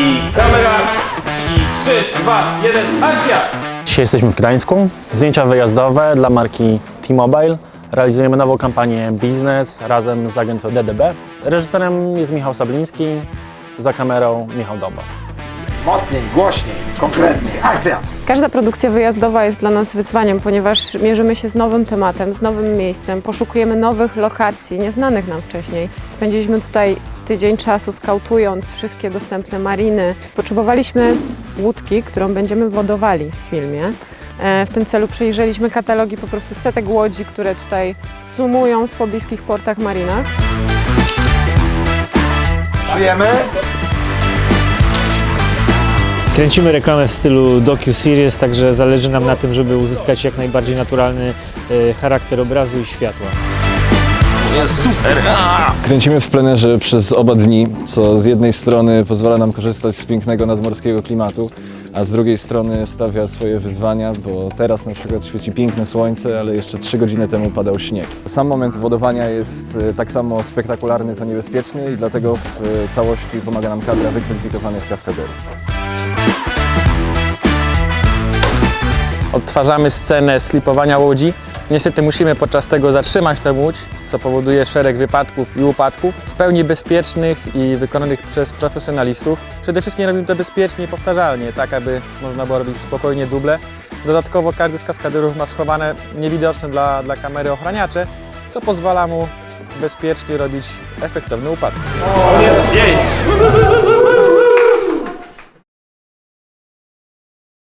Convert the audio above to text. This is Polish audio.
I kamera. I 3, 2, 1, akcja! Dzisiaj jesteśmy w Gdańsku. Zdjęcia wyjazdowe dla marki T-Mobile. Realizujemy nową kampanię biznes razem z agencją DDB. Reżyserem jest Michał Sabliński, za kamerą Michał Doba. Mocniej, głośniej, konkretniej. Akcja! Każda produkcja wyjazdowa jest dla nas wyzwaniem, ponieważ mierzymy się z nowym tematem, z nowym miejscem, poszukujemy nowych lokacji, nieznanych nam wcześniej. Spędziliśmy tutaj tydzień czasu skautując wszystkie dostępne mariny. Potrzebowaliśmy łódki, którą będziemy wodowali w filmie. E, W tym celu przejrzeliśmy katalogi po prostu setek łodzi, które tutaj sumują w pobliskich portach marinach. Żyjemy? Kręcimy reklamę w stylu docu-series, także zależy nam na tym, żeby uzyskać jak najbardziej naturalny e, charakter obrazu i światła. Kręcimy w plenerze przez oba dni, co z jednej strony pozwala nam korzystać z pięknego nadmorskiego klimatu, a z drugiej strony stawia swoje wyzwania, bo teraz na przykład świeci piękne słońce, ale jeszcze 3 godziny temu padał śnieg. Sam moment wodowania jest e, tak samo spektakularny, co niebezpieczny i dlatego w e, całości pomaga nam kadra wykwalifikowanych kaskaderów. Odtwarzamy scenę slipowania łodzi. Niestety musimy podczas tego zatrzymać tę łódź, co powoduje szereg wypadków i upadków, w pełni bezpiecznych i wykonanych przez profesjonalistów. Przede wszystkim robimy to bezpiecznie i powtarzalnie, tak aby można było robić spokojnie duble. Dodatkowo każdy z kaskaderów ma schowane niewidoczne dla, dla kamery ochraniacze, co pozwala mu bezpiecznie robić efektowne upadki. Jej!